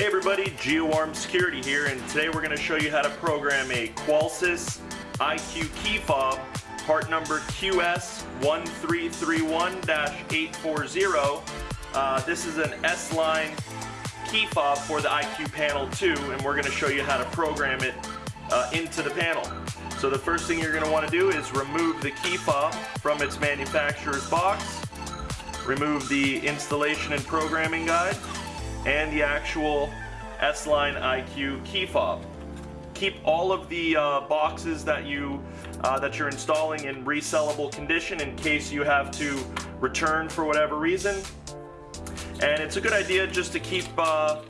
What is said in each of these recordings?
Hey everybody, GeoArm Security here, and today we're going to show you how to program a Qolsys IQ key fob, part number QS1331-840. Uh, this is an S-line key fob for the IQ Panel 2, and we're going to show you how to program it uh, into the panel. So the first thing you're going to want to do is remove the key fob from its manufacturer's box, remove the installation and programming guide, and the actual S-Line IQ key fob. Keep all of the uh, boxes that you uh, that you're installing in resellable condition in case you have to return for whatever reason. And it's a good idea just to keep uh,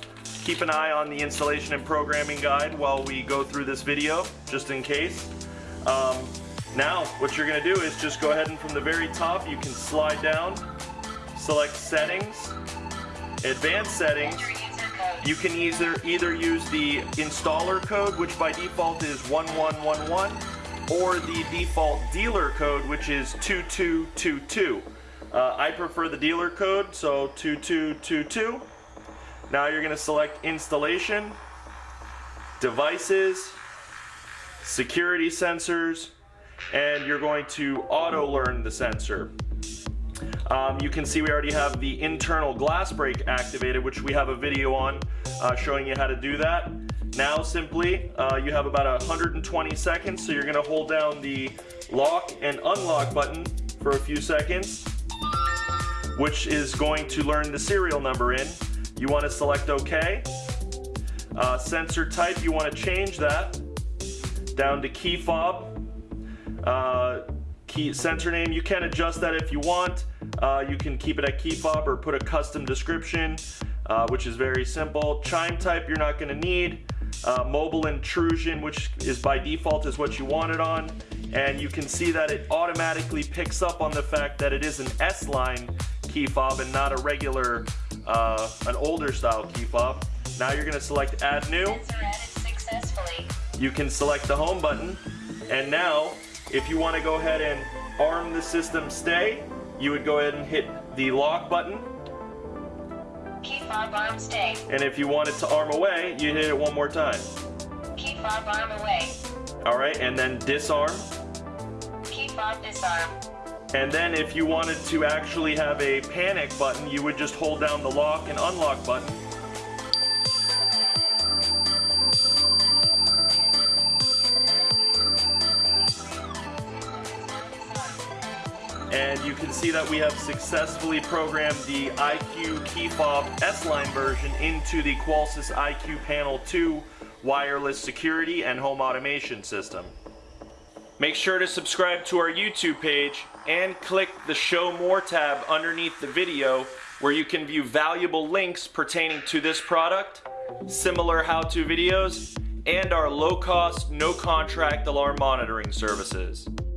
keep an eye on the installation and programming guide while we go through this video, just in case. Um, now, what you're going to do is just go ahead and from the very top, you can slide down, select Settings, Advanced Settings, you can either, either use the installer code, which by default is 1111, or the default dealer code, which is 2222. Uh, I prefer the dealer code, so 2222. Now you're going to select installation, devices, security sensors, and you're going to auto learn the sensor. Um, you can see we already have the internal glass break activated, which we have a video on uh, showing you how to do that. Now simply, uh, you have about 120 seconds, so you're gonna hold down the lock and unlock button for a few seconds, which is going to learn the serial number in. You wanna select OK. Uh, sensor type, you wanna change that down to key fob. Uh, key sensor name, you can adjust that if you want. Uh, you can keep it at key fob or put a custom description, uh, which is very simple. Chime type you're not going to need. Uh, mobile intrusion, which is by default is what you want it on. And you can see that it automatically picks up on the fact that it is an S-line key fob and not a regular, uh, an older style key fob. Now you're going to select add new. You can select the home button. And now, if you want to go ahead and arm the system stay, you would go ahead and hit the lock button. Fob arm stay. And if you want it to arm away, you hit it one more time. Fob arm away. Alright, and then disarm. Fob disarm. And then if you wanted to actually have a panic button, you would just hold down the lock and unlock button and you can see that we have successfully programmed the IQ key fob S-Line version into the Qolsys IQ Panel 2 wireless security and home automation system. Make sure to subscribe to our YouTube page and click the Show More tab underneath the video where you can view valuable links pertaining to this product, similar how-to videos, and our low-cost, no-contract alarm monitoring services.